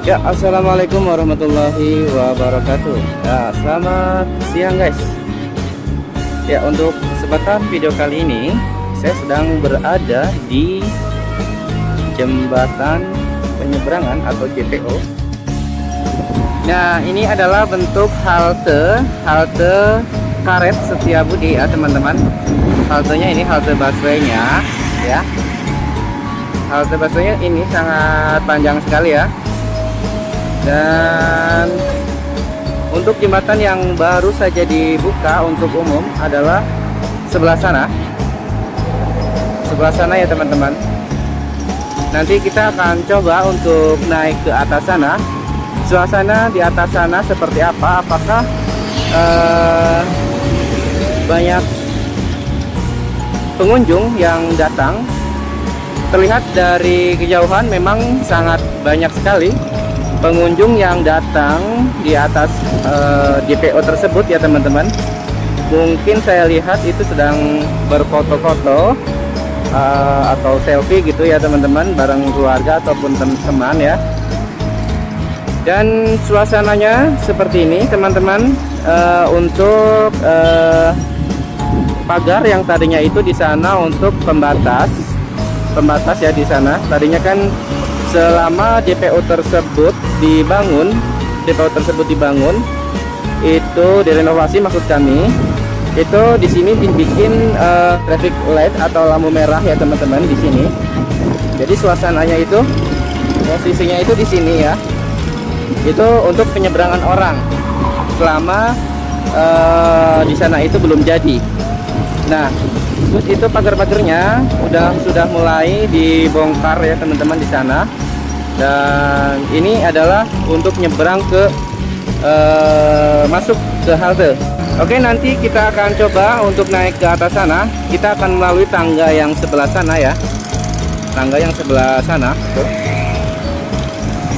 Ya, assalamualaikum warahmatullahi wabarakatuh. Ya, selamat siang guys. Ya, untuk kesempatan video kali ini, saya sedang berada di jembatan penyeberangan atau JPO. Nah, ini adalah bentuk halte, halte karet Setiabudi ya teman-teman. Haltenya ini halte busway-nya, ya. Halte busway ini sangat panjang sekali ya dan untuk jembatan yang baru saja dibuka untuk umum adalah sebelah sana. Sebelah sana ya teman-teman. Nanti kita akan coba untuk naik ke atas sana. Suasana di atas sana seperti apa? Apakah eh, banyak pengunjung yang datang? Terlihat dari kejauhan memang sangat banyak sekali pengunjung yang datang di atas uh, eh, DPO tersebut ya teman-teman. Mungkin saya lihat itu sedang berfoto-foto uh, atau selfie gitu ya teman-teman bareng keluarga ataupun teman-teman ya. Dan suasananya seperti ini teman-teman. Uh, untuk uh, pagar yang tadinya itu di sana untuk pembatas pembatas ya di sana. Tadinya kan selama DPO tersebut dibangun DPO tersebut dibangun itu direnovasi maksud kami itu di sini dibikin uh, traffic light atau lampu merah ya teman-teman di sini. Jadi suasananya itu posisinya itu di sini ya. Itu untuk penyeberangan orang selama uh, di sana itu belum jadi. Nah terus itu pagar-pagarnya udah sudah mulai dibongkar ya teman-teman di sana. Dan ini adalah untuk nyebrang ke uh, masuk ke halte. Oke nanti kita akan coba untuk naik ke atas sana. Kita akan melalui tangga yang sebelah sana ya. Tangga yang sebelah sana.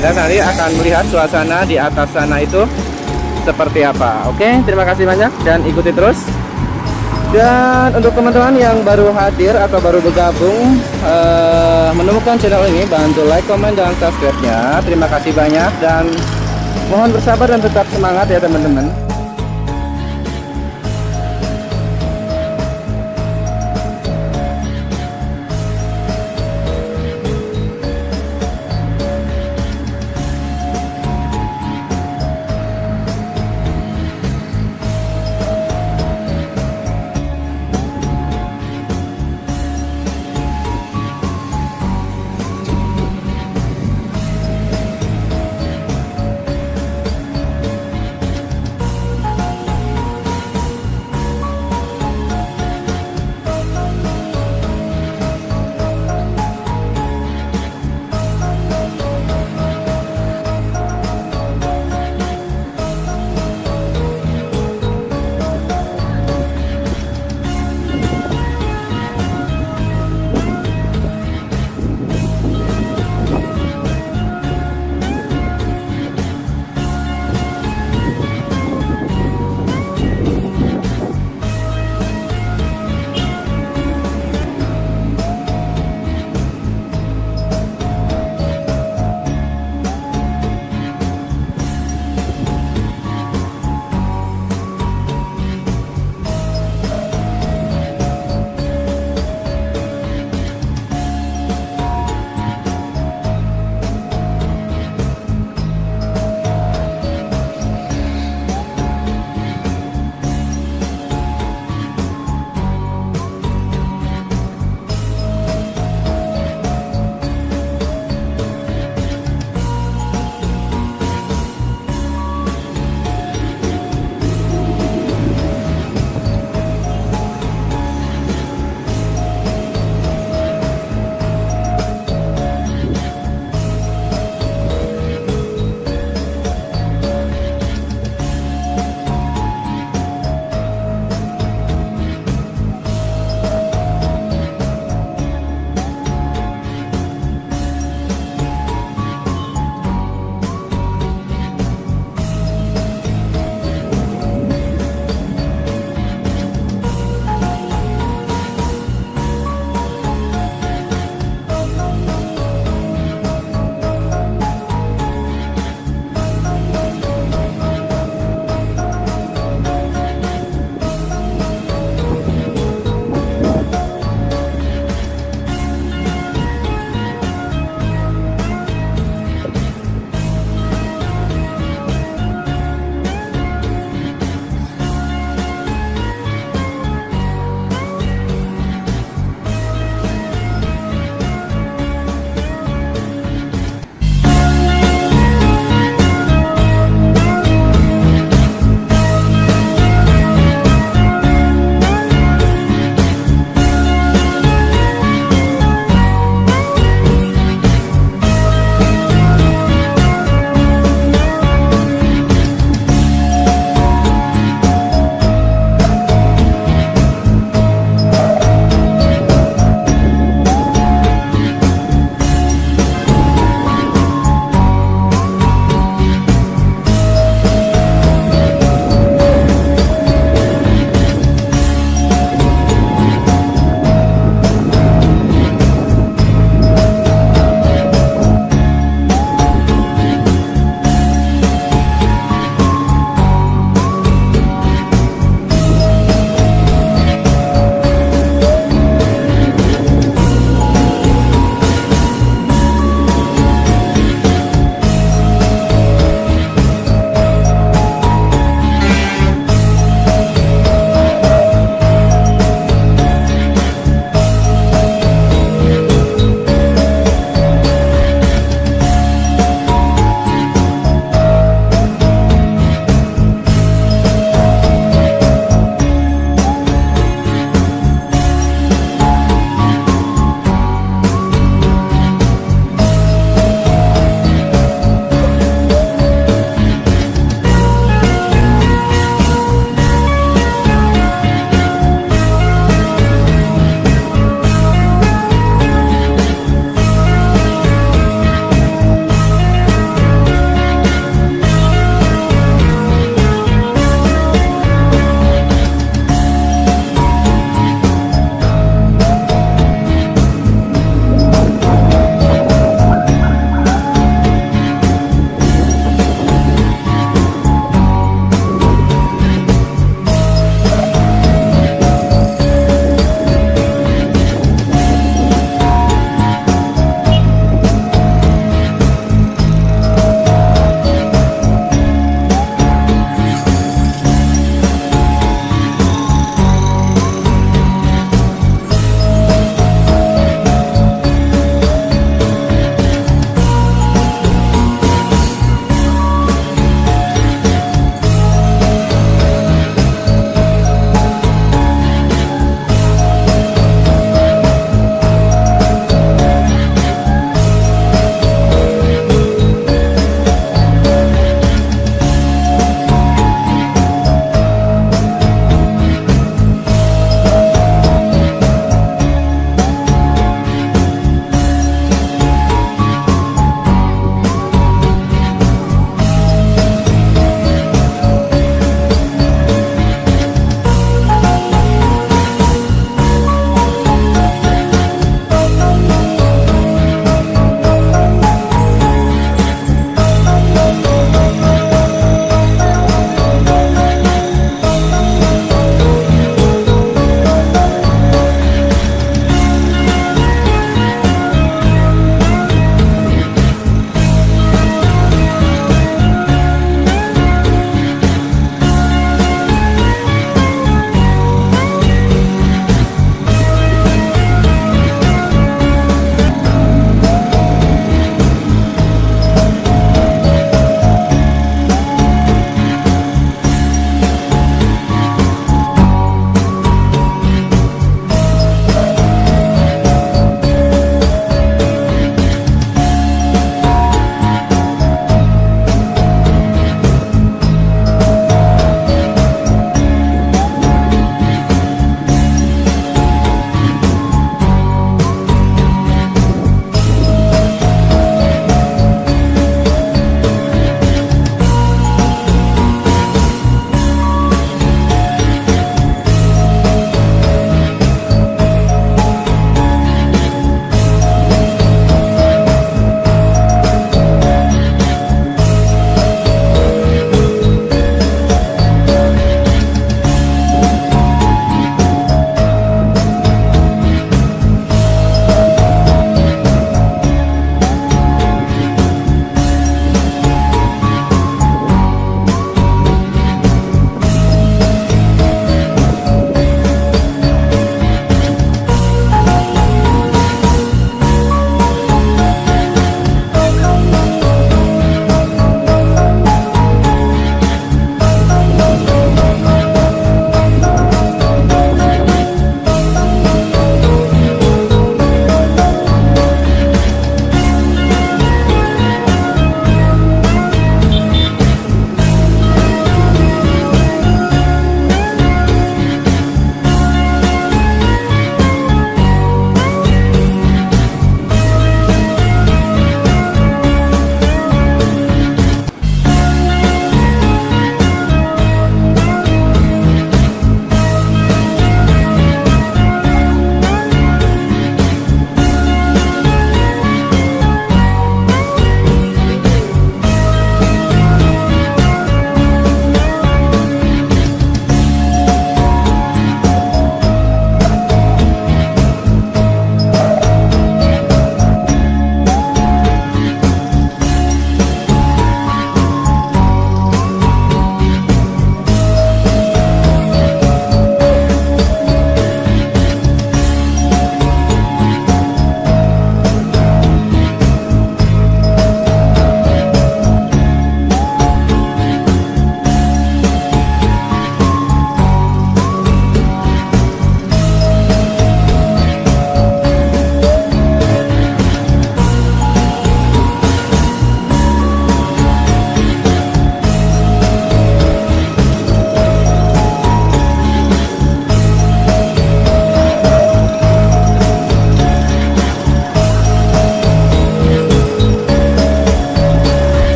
Dan nanti akan melihat suasana di atas sana itu seperti apa. Oke terima kasih banyak dan ikuti terus dan untuk teman-teman yang baru hadir atau baru bergabung uh, menemukan channel ini bantu like, comment, dan subscribe-nya. Terima kasih banyak dan mohon bersabar dan tetap semangat ya teman-teman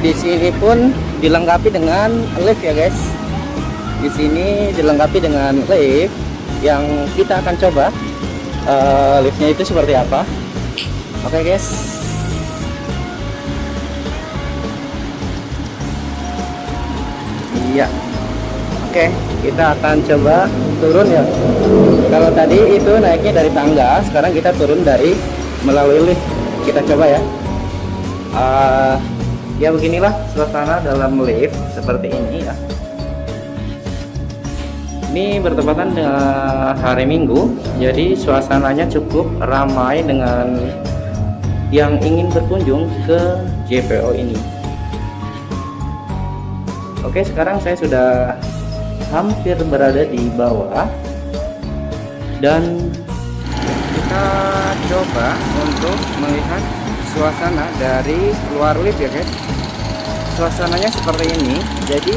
di sini pun dilengkapi dengan lift ya, guys. Di sini dilengkapi dengan lift yang kita akan coba uh, liftnya itu seperti apa. Oke, guys. Iya. Oke, kita akan coba turun ya. Kalau tadi itu naiknya dari tangga, sekarang kita turun dari melalui lift. Kita coba ya. Uh, ya beginilah suasana dalam lift seperti ini ya. Ini bertepatan dengan hari Minggu jadi suasananya cukup ramai dengan yang ingin berkunjung ke JPO ini. Oke sekarang saya sudah hampir berada di bawah. Dan kita coba untuk melihat suasana dari luar lift ya guys. Suasananya seperti ini. Jadi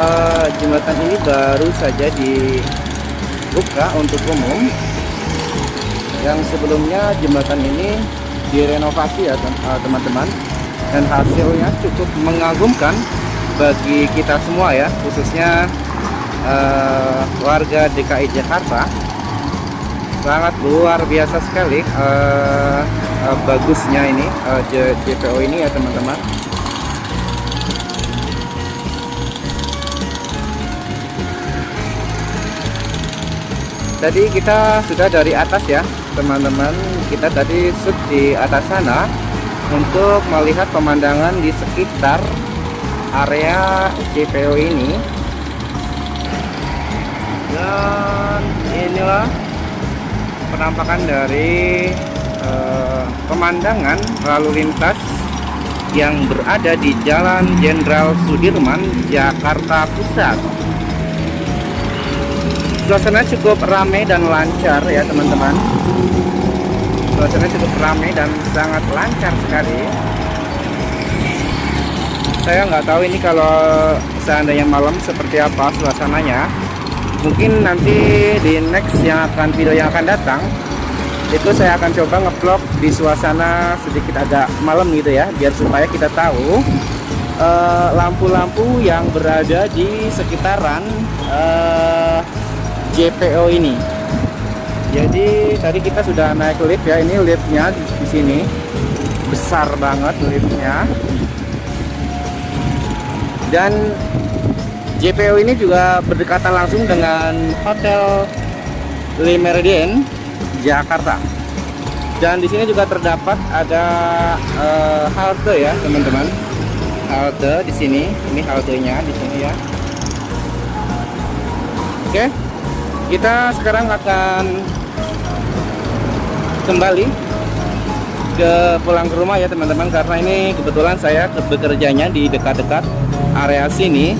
uh, jembatan ini baru saja dibuka untuk umum. Yang sebelumnya jembatan ini direnovasi ya eh, teman-teman. Dan hasilnya cukup mengagumkan bagi kita semua ya khususnya uh, warga DKI Jakarta. Sangat luar biasa sekali uh, bagusnya ini uh, JPO ini ya teman-teman. Tadi kita sudah dari atas ya teman-teman. Kita tadi shoot di atas sana untuk melihat pemandangan di sekitar area JPO ini. Dan inilah penampakan dari uh, pemandangan lalu lintas yang berada di Jalan Jenderal Sudirman, Jakarta Pusat. Suasana cukup ramai dan lancar ya teman-teman. Suasana cukup ramai dan sangat lancar sekali. Saya nggak tahu ini kalau seandainya malam seperti apa suasananya. Mungkin nanti di next yang akan video yang akan datang itu saya akan coba ngevlog di suasana sedikit agak malam gitu ya biar supaya kita tahu eh, lampu-lampu uh, yang berada di sekitaran uh, eh, JPO ini. Jadi tadi kita sudah naik lift ya ini liftnya di, di sini. Besar banget liftnya. Dan JPO ini juga berdekatan langsung dengan Hotel Le Meridien Jakarta. Dan di sini juga terdapat ada uh, halte ya, teman-teman. Halte di sini, ini haltenya di sini ya. Oke. Kita sekarang akan kembali ke pulang ke rumah ya teman-teman karena ini kebetulan saya bekerjanya di dekat-dekat area sini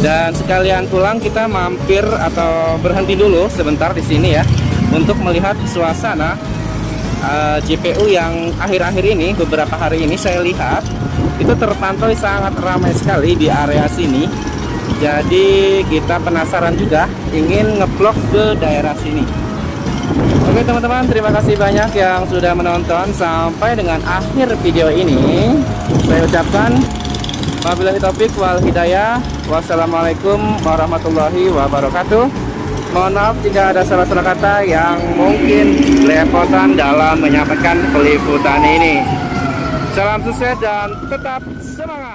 dan sekalian pulang kita mampir atau berhenti dulu sebentar di sini ya untuk melihat suasana uh, eh, JPU yang akhir-akhir ini beberapa hari ini saya lihat itu terpantau sangat ramai sekali di area sini. Jadi kita penasaran juga ingin ngeblok ke daerah sini. Oke teman-teman terima kasih banyak yang sudah menonton sampai dengan akhir video ini. Saya ucapkan wabillahi taufiq wal hidayah. Wassalamualaikum warahmatullahi wabarakatuh Mohon maaf jika ada salah-salah kata yang mungkin lepotan dalam menyampaikan peliputan ini. Salam sukses dan tetap semangat.